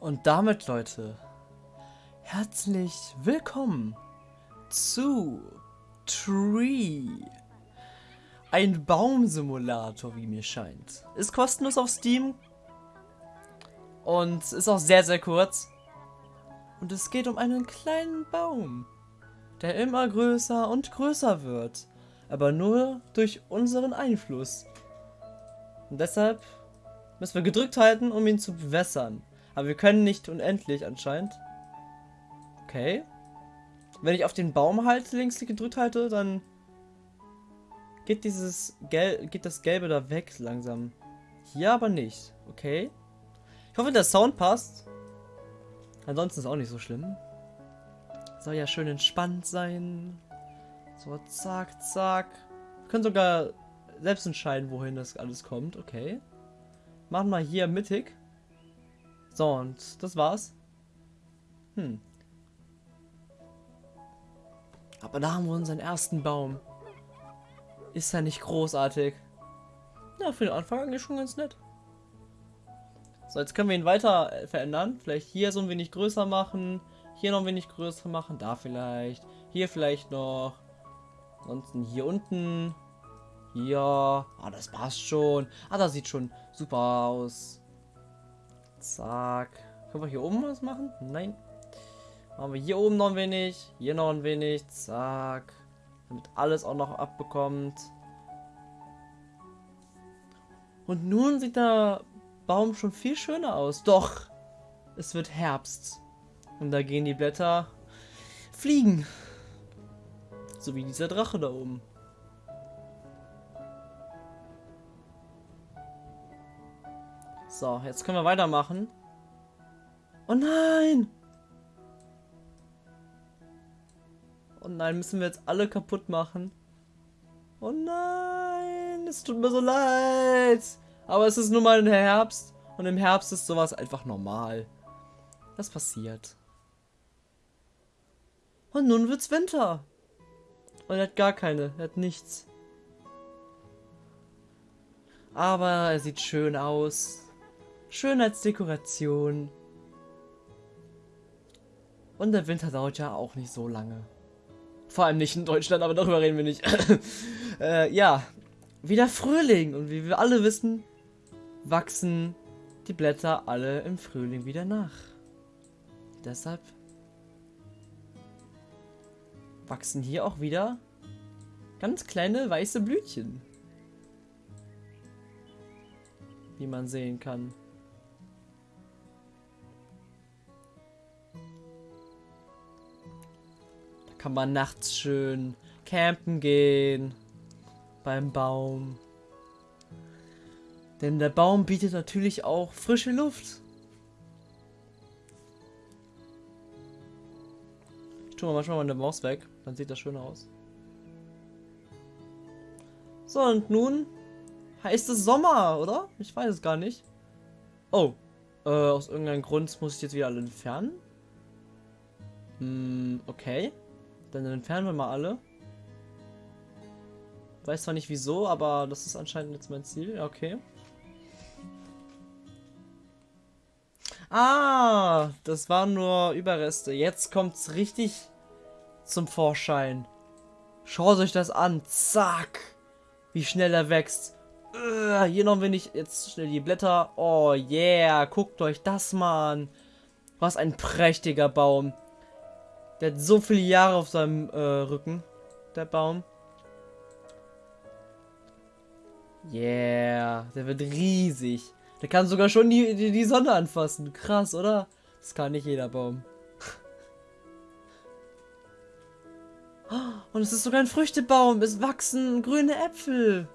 Und damit, Leute, herzlich willkommen zu Tree. Ein Baumsimulator, wie mir scheint. Ist kostenlos auf Steam. Und ist auch sehr, sehr kurz. Und es geht um einen kleinen Baum, der immer größer und größer wird. Aber nur durch unseren Einfluss. Und deshalb müssen wir gedrückt halten, um ihn zu bewässern. Aber wir können nicht unendlich anscheinend. Okay. Wenn ich auf den Baum halte, links gedrückt halte, dann geht dieses Gel geht das Gelbe da weg langsam. Hier aber nicht. Okay. Ich hoffe, der Sound passt. Ansonsten ist auch nicht so schlimm. Soll ja schön entspannt sein. So, zack, zack. Wir können sogar selbst entscheiden, wohin das alles kommt. Okay. Machen wir hier mittig. So, und das war's. Hm. Aber da haben wir unseren ersten Baum. Ist ja nicht großartig. Ja, für den Anfang eigentlich schon ganz nett. So, jetzt können wir ihn weiter äh, verändern. Vielleicht hier so ein wenig größer machen. Hier noch ein wenig größer machen. Da vielleicht. Hier vielleicht noch. Ansonsten hier unten. Hier. Ah, das passt schon. Ah, das sieht schon super aus. Zack. Können wir hier oben was machen? Nein. Machen wir hier oben noch ein wenig. Hier noch ein wenig. Zack. Damit alles auch noch abbekommt. Und nun sieht der Baum schon viel schöner aus. Doch, es wird Herbst. Und da gehen die Blätter fliegen. So wie dieser Drache da oben. So, jetzt können wir weitermachen. Oh nein! Oh nein, müssen wir jetzt alle kaputt machen. Oh nein, es tut mir so leid. Aber es ist nun mal ein Herbst. Und im Herbst ist sowas einfach normal. Das passiert. Und nun wird's Winter. Und er hat gar keine, er hat nichts. Aber er sieht schön aus. Schönheitsdekoration. Und der Winter dauert ja auch nicht so lange. Vor allem nicht in Deutschland, aber darüber reden wir nicht. äh, ja, wieder Frühling. Und wie wir alle wissen, wachsen die Blätter alle im Frühling wieder nach. Deshalb wachsen hier auch wieder ganz kleine weiße Blütchen. Wie man sehen kann. Kann man nachts schön campen gehen. Beim Baum. Denn der Baum bietet natürlich auch frische Luft. Ich tue mal manchmal meine Maus weg, dann sieht das schön aus. So, und nun heißt es Sommer, oder? Ich weiß es gar nicht. Oh, äh, aus irgendeinem Grund muss ich jetzt wieder alle entfernen. Hm, okay. Dann entfernen wir mal alle. Weiß zwar nicht wieso, aber das ist anscheinend jetzt mein Ziel. Okay. Ah, das waren nur Überreste. Jetzt kommt es richtig zum Vorschein. Schaut euch das an. Zack. Wie schnell er wächst. Uh, hier noch wenig. Jetzt schnell die Blätter. Oh yeah. Guckt euch das mal an. Was ein prächtiger Baum. Der hat so viele Jahre auf seinem äh, Rücken. Der Baum. Yeah, der wird riesig. Der kann sogar schon die, die, die Sonne anfassen. Krass, oder? Das kann nicht jeder Baum. Und es ist sogar ein Früchtebaum. Es wachsen grüne Äpfel.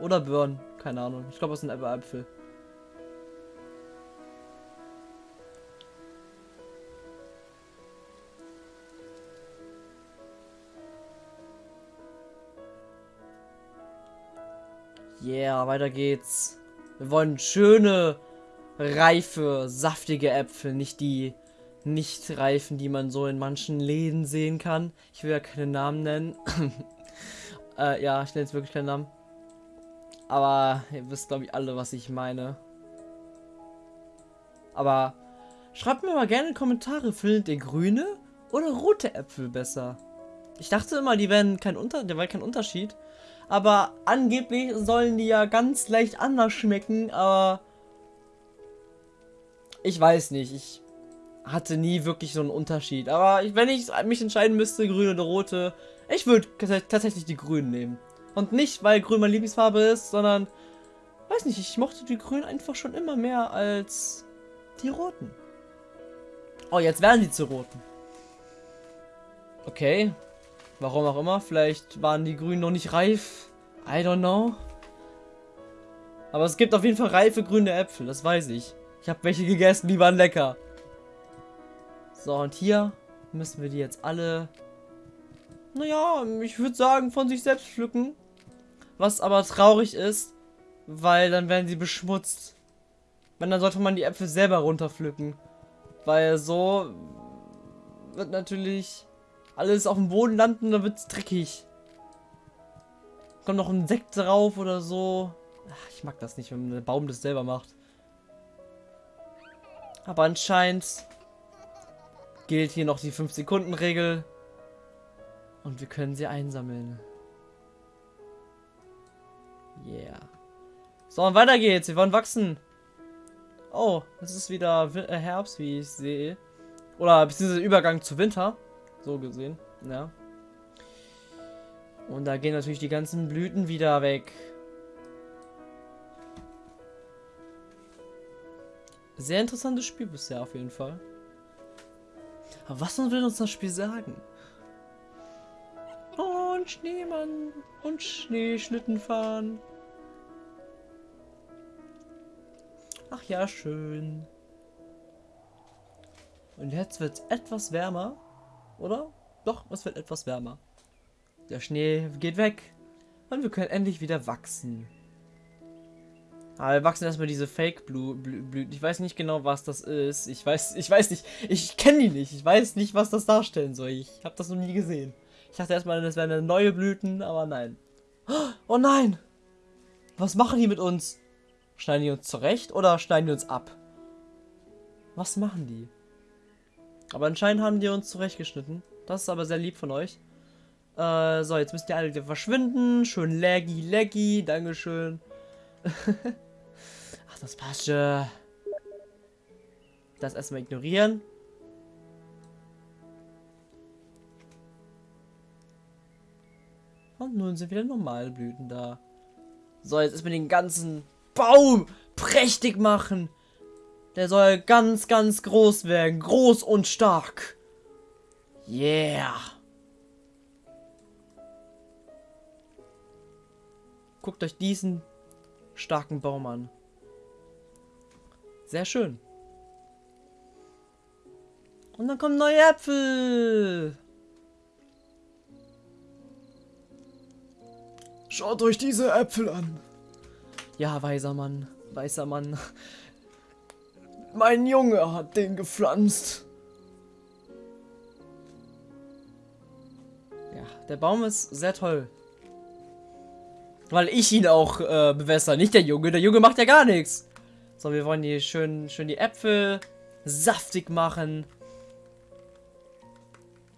Oder Birnen. Keine Ahnung. Ich glaube, es sind Äpfel. Yeah, weiter geht's. Wir wollen schöne, reife, saftige Äpfel, nicht die nicht reifen, die man so in manchen Läden sehen kann. Ich will ja keine Namen nennen. äh, ja, ich nenne jetzt wirklich keinen Namen. Aber ihr wisst, glaube ich, alle, was ich meine. Aber Schreibt mir mal gerne in Kommentare, findet ihr grüne oder rote Äpfel besser? Ich dachte immer, die wären kein Unter der wäre kein Unterschied. Aber angeblich sollen die ja ganz leicht anders schmecken, aber ich weiß nicht. Ich hatte nie wirklich so einen Unterschied. Aber ich, wenn ich mich entscheiden müsste, grün oder rote, ich würde tatsächlich die grünen nehmen. Und nicht, weil grün meine Lieblingsfarbe ist, sondern, weiß nicht, ich mochte die grünen einfach schon immer mehr als die roten. Oh, jetzt werden die zu roten. Okay. Warum auch immer. Vielleicht waren die grünen noch nicht reif. I don't know. Aber es gibt auf jeden Fall reife grüne Äpfel, das weiß ich. Ich habe welche gegessen, die waren lecker. So, und hier müssen wir die jetzt alle, naja, ich würde sagen, von sich selbst pflücken. Was aber traurig ist, weil dann werden sie beschmutzt. Wenn, dann sollte man die Äpfel selber runterpflücken. Weil so wird natürlich alles auf dem Boden landen, dann wird es dreckig. Kommt noch ein Sekt drauf oder so. Ach, ich mag das nicht, wenn der Baum das selber macht. Aber anscheinend gilt hier noch die 5-Sekunden-Regel. Und wir können sie einsammeln. Yeah. So, und weiter geht's. Wir wollen wachsen. Oh, es ist wieder äh, Herbst, wie ich sehe. Oder beziehungsweise Übergang zu Winter. So gesehen, ja. Und da gehen natürlich die ganzen Blüten wieder weg. Sehr interessantes Spiel bisher auf jeden Fall. Aber was will uns das Spiel sagen? Und Schneemann und Schneeschlitten fahren. Ach ja, schön. Und jetzt wird es etwas wärmer, oder? Doch, es wird etwas wärmer. Der Schnee geht weg und wir können endlich wieder wachsen. Aber wir wachsen erstmal diese Fake-Blüten. Ich weiß nicht genau, was das ist. Ich weiß, ich weiß nicht. Ich kenne die nicht. Ich weiß nicht, was das darstellen soll. Ich habe das noch nie gesehen. Ich dachte erstmal, das wären neue Blüten, aber nein. Oh nein! Was machen die mit uns? Schneiden die uns zurecht oder schneiden die uns ab? Was machen die? Aber anscheinend haben die uns zurechtgeschnitten. Das ist aber sehr lieb von euch. Äh, so, jetzt müsst ihr alle wieder verschwinden. Schön laggy, laggy. Dankeschön. Ach, das passt schon. Das erstmal ignorieren. Und nun sind wieder normale Blüten da. So, jetzt ist mit den ganzen Baum prächtig machen. Der soll ganz, ganz groß werden. Groß und stark. Yeah. Guckt euch diesen starken Baum an. Sehr schön. Und dann kommen neue Äpfel. Schaut euch diese Äpfel an. Ja, weiser Mann, weißer Mann. Mein Junge hat den gepflanzt. Ja, der Baum ist sehr toll. Weil ich ihn auch äh, bewässer, nicht der Junge. Der Junge macht ja gar nichts. So, wir wollen hier schön, schön die Äpfel saftig machen.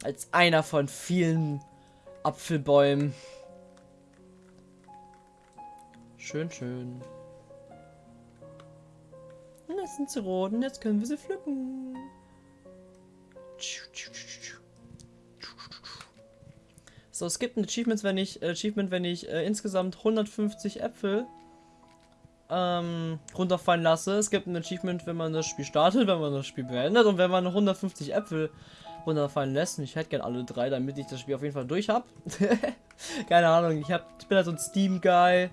Als einer von vielen Apfelbäumen. Schön, schön. Sie rot und jetzt können wir sie pflücken. So, es gibt ein Achievement, wenn ich, äh, Achievement, wenn ich äh, insgesamt 150 Äpfel ähm, runterfallen lasse. Es gibt ein Achievement, wenn man das Spiel startet, wenn man das Spiel beendet und wenn man 150 Äpfel runterfallen lässt. Und ich hätte gerne alle drei, damit ich das Spiel auf jeden Fall durch habe. Keine Ahnung, ich, hab, ich bin halt so ein Steam-Guy.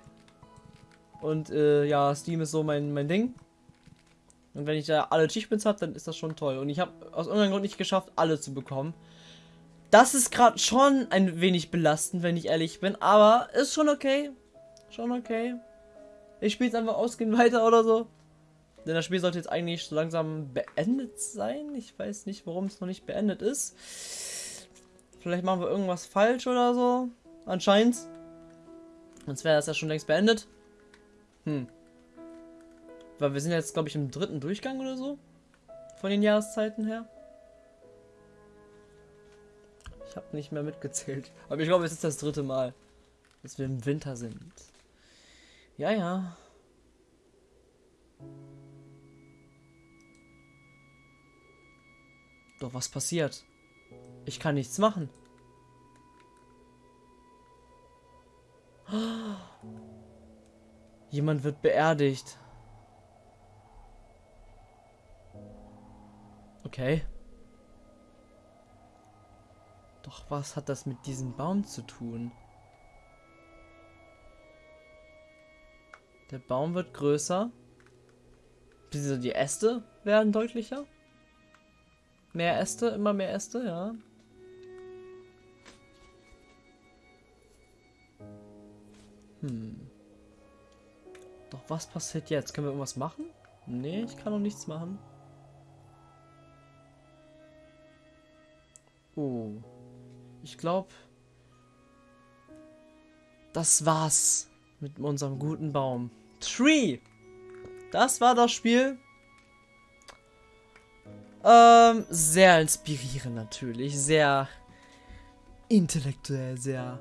Und äh, ja, Steam ist so mein, mein Ding. Und wenn ich da alle Achievements habe, dann ist das schon toll. Und ich habe aus irgendeinem Grund nicht geschafft, alle zu bekommen. Das ist gerade schon ein wenig belastend, wenn ich ehrlich bin. Aber ist schon okay. Schon okay. Ich spiele es einfach ausgehend weiter oder so. Denn das Spiel sollte jetzt eigentlich so langsam beendet sein. Ich weiß nicht, warum es noch nicht beendet ist. Vielleicht machen wir irgendwas falsch oder so. Anscheinend. Sonst wäre das ja schon längst beendet. Hm. Weil wir sind jetzt, glaube ich, im dritten Durchgang oder so. Von den Jahreszeiten her. Ich habe nicht mehr mitgezählt. Aber ich glaube, es ist das dritte Mal, dass wir im Winter sind. Ja, ja. Doch was passiert? Ich kann nichts machen. Jemand wird beerdigt. Okay. Doch was hat das mit diesem Baum zu tun? Der Baum wird größer. Die Äste werden deutlicher. Mehr Äste, immer mehr Äste, ja. Hm. Doch was passiert jetzt? Können wir irgendwas machen? Nee, ich kann noch nichts machen. Oh. Ich glaube, das war's mit unserem guten Baum. Tree! Das war das Spiel. Ähm, sehr inspirierend natürlich. Sehr intellektuell, sehr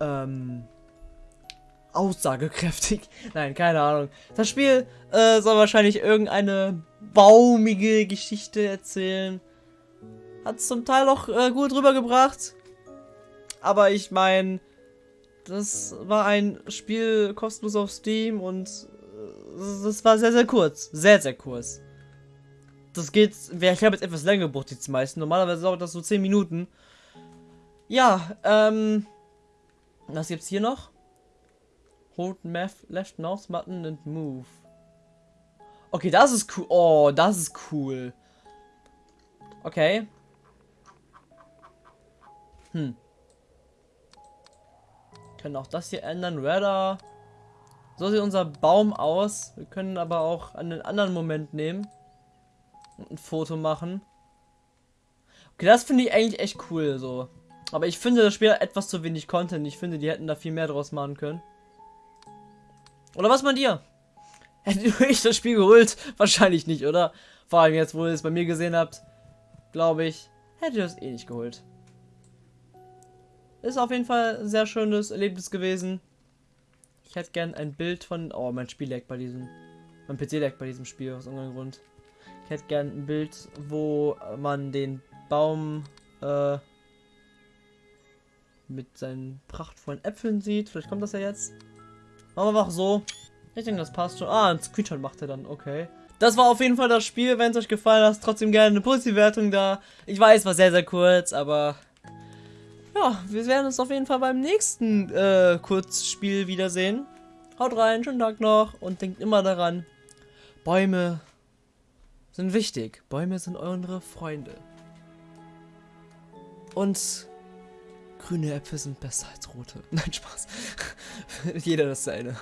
ähm, aussagekräftig. Nein, keine Ahnung. Das Spiel äh, soll wahrscheinlich irgendeine baumige Geschichte erzählen. Hat zum Teil auch äh, gut rübergebracht. Aber ich meine, das war ein Spiel kostenlos auf Steam und äh, das war sehr, sehr kurz. Sehr, sehr kurz. Das geht, ich habe jetzt etwas länger gebraucht, die meisten. Normalerweise dauert das so 10 Minuten. Ja, ähm, was gibt's hier noch? Hold left mouse button and move. Okay, das ist cool. Oh, das ist cool. Okay. Hm. können auch das hier ändern. Radar. So sieht unser Baum aus. Wir können aber auch einen anderen Moment nehmen. Und ein Foto machen. Okay, das finde ich eigentlich echt cool so. Aber ich finde das Spiel etwas zu wenig Content. Ich finde, die hätten da viel mehr draus machen können. Oder was meint ihr? Hättet ihr euch das Spiel geholt? Wahrscheinlich nicht, oder? Vor allem jetzt, wo ihr es bei mir gesehen habt, glaube ich, hättet ihr es eh nicht geholt. Ist auf jeden Fall ein sehr schönes Erlebnis gewesen. Ich hätte gern ein Bild von... Oh, mein Spiel lag bei diesem... Mein PC lag bei diesem Spiel aus irgendeinem Grund. Ich hätte gern ein Bild, wo man den Baum äh, mit seinen prachtvollen Äpfeln sieht. Vielleicht kommt das ja jetzt. Machen wir einfach so. Ich denke, das passt schon. Ah, ein Screenshot macht er dann. Okay. Das war auf jeden Fall das Spiel. Wenn es euch gefallen hat, trotzdem gerne eine positive Wertung da. Ich weiß, war sehr, sehr kurz, aber... Ja, wir werden uns auf jeden Fall beim nächsten äh, Kurzspiel wiedersehen. Haut rein, schönen Tag noch und denkt immer daran, Bäume sind wichtig. Bäume sind eure Freunde. Und grüne Äpfel sind besser als rote. Nein, Spaß. Jeder das seine.